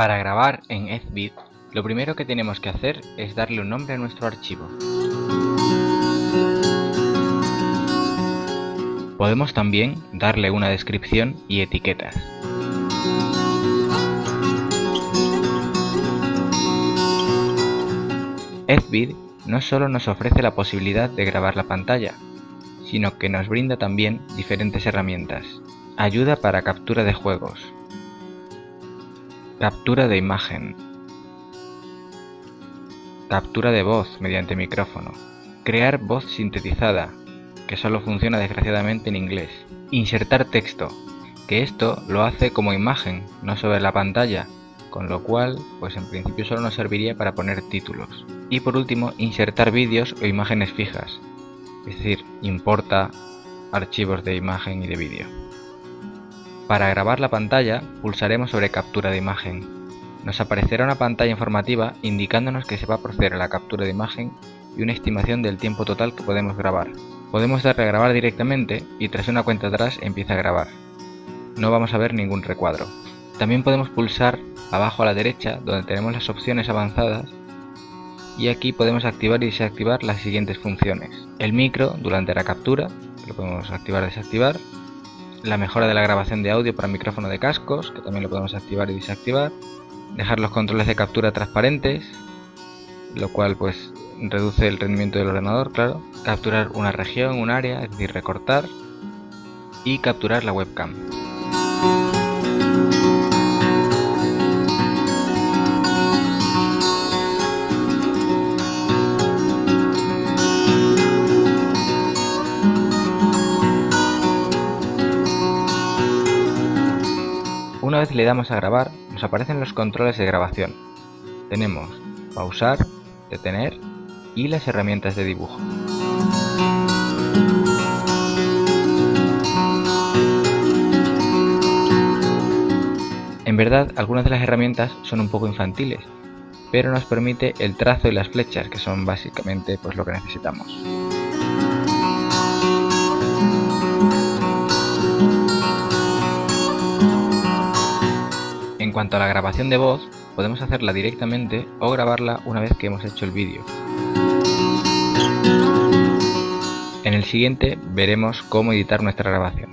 Para grabar en Ezvid, lo primero que tenemos que hacer es darle un nombre a nuestro archivo. Podemos también darle una descripción y etiquetas. Ezvid no solo nos ofrece la posibilidad de grabar la pantalla, sino que nos brinda también diferentes herramientas. Ayuda para captura de juegos, captura de imagen, captura de voz mediante micrófono, crear voz sintetizada, que solo funciona desgraciadamente en inglés, insertar texto, que esto lo hace como imagen, no sobre la pantalla, con lo cual, pues en principio solo nos serviría para poner títulos. Y por último, insertar vídeos o imágenes fijas, es decir, importa archivos de imagen y de vídeo. Para grabar la pantalla, pulsaremos sobre captura de imagen. Nos aparecerá una pantalla informativa indicándonos que se va a proceder a la captura de imagen y una estimación del tiempo total que podemos grabar. Podemos darle a grabar directamente y tras una cuenta atrás empieza a grabar. No vamos a ver ningún recuadro. También podemos pulsar abajo a la derecha donde tenemos las opciones avanzadas y aquí podemos activar y desactivar las siguientes funciones. El micro durante la captura, lo podemos activar y desactivar. La mejora de la grabación de audio para micrófono de cascos, que también lo podemos activar y desactivar. Dejar los controles de captura transparentes, lo cual pues reduce el rendimiento del ordenador, claro. Capturar una región, un área, es decir, recortar. Y capturar la webcam. Una vez le damos a grabar, nos aparecen los controles de grabación. Tenemos pausar, detener y las herramientas de dibujo. En verdad, algunas de las herramientas son un poco infantiles, pero nos permite el trazo y las flechas, que son básicamente pues, lo que necesitamos. En cuanto a la grabación de voz, podemos hacerla directamente o grabarla una vez que hemos hecho el vídeo. En el siguiente veremos cómo editar nuestra grabación.